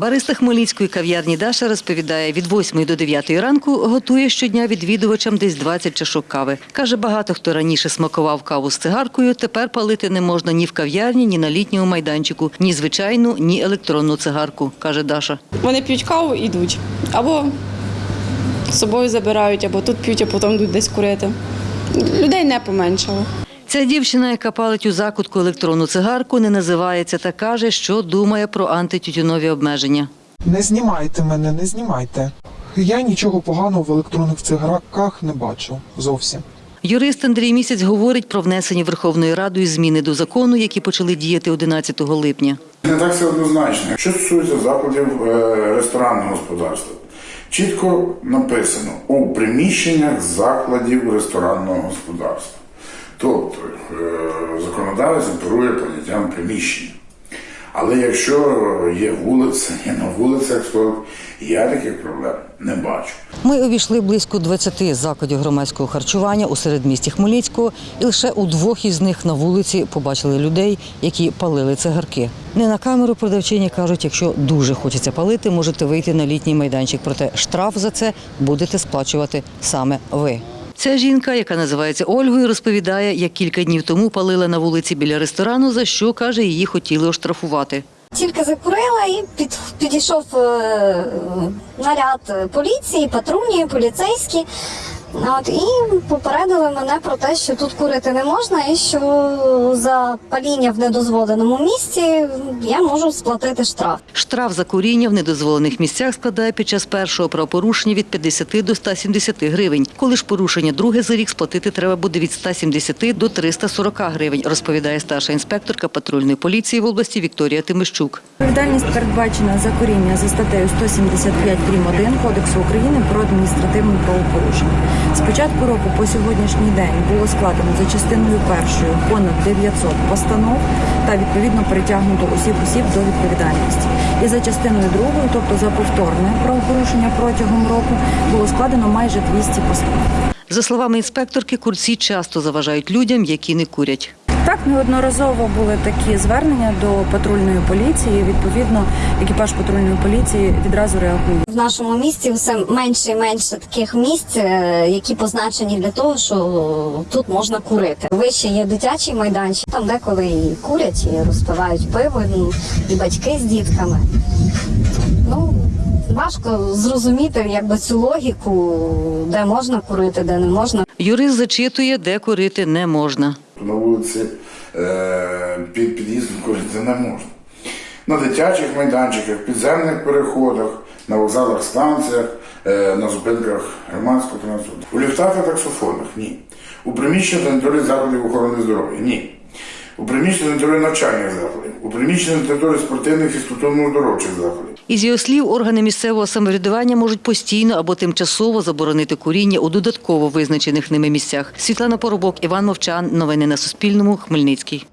Бариста Хмельницької кав'ярні Даша розповідає, від 8 до 9 ранку готує щодня відвідувачам десь 20 чашок кави. Каже, багато хто раніше смакував каву з цигаркою, тепер палити не можна ні в кав'ярні, ні на літньому майданчику, ні звичайну, ні електронну цигарку, каже Даша. Вони п'ють каву і йдуть. Або з собою забирають, або тут п'ють, а потім йдуть десь курити. Людей не поменшало. Ця дівчина, яка палить у закутку електронну цигарку, не називається та каже, що думає про антитютюнові обмеження. Не знімайте мене, не знімайте. Я нічого поганого в електронних цигарках не бачу зовсім. Юрист Андрій Місяць говорить про внесені Верховною Радою зміни до закону, які почали діяти 11 липня. Не так все однозначно. Що стосується закладів е, ресторанного господарства, чітко написано у приміщеннях закладів ресторанного господарства. Тобто законодавець оперує поняттям приміщення. Але якщо є вулиця, є на вулицях, то я таких проблем не бачу. Ми обійшли близько 20 закладів громадського харчування у середмісті Хмельницького, і лише у двох із них на вулиці побачили людей, які палили цигарки. Не на камеру продавчині кажуть, якщо дуже хочеться палити, можете вийти на літній майданчик. Проте штраф за це будете сплачувати саме ви. Ця жінка, яка називається Ольгою, розповідає, як кілька днів тому палила на вулиці біля ресторану, за що каже, її хотіли оштрафувати. Тільки закурила і під, підійшов е, наряд поліції, патрульні, поліцейські. От, і попередили мене про те, що тут курити не можна, і що за паління в недозволеному місці я можу сплатити штраф. Штраф за куріння в недозволених місцях складає під час першого правопорушення від 50 до 170 гривень. Коли ж порушення друге за рік сплатити треба буде від 170 до 340 гривень, розповідає старша інспекторка патрульної поліції в області Вікторія Тимищук. Відповідальність передбачена за коріння за статтею 175 прим. 1 Кодексу України про адміністративне правопорушення. З початку року по сьогоднішній день було складено за частиною першою понад 900 постанов та відповідно притягнуто усіх осіб до відповідальності. І за частиною другою, тобто за повторне правопорушення протягом року, було складено майже 200 постанов. За словами інспекторки, курці часто заважають людям, які не курять. Так, неодноразово були такі звернення до патрульної поліції. Відповідно, екіпаж патрульної поліції відразу реагує. В нашому місті все менше і менше таких місць, е, які позначені для того, що тут можна курити. Вище є дитячий майданчик, там деколи і курять, і розпивають пиво, ну, і батьки з дітками. Ну, важко зрозуміти якби цю логіку, де можна курити, де не можна. Юрист зачитує, де курити не можна. На вулиці е, під під'їздом курити не можна. На дитячих майданчиках, підземних переходах, на вокзалах, станціях, е, на зупинках громадського транспорту. У ліфтах та таксофонах ні. У приміщеннях та території закладів охорони здоров'я ні. У приміщенні території навчальних закладів, у приміщенні території спортивних і фізкультурно-здоровчих закладів. Із його слів, органи місцевого самоврядування можуть постійно або тимчасово заборонити куріння у додатково визначених ними місцях. Світлана Поробок, Іван Мовчан. Новини на Суспільному. Хмельницький.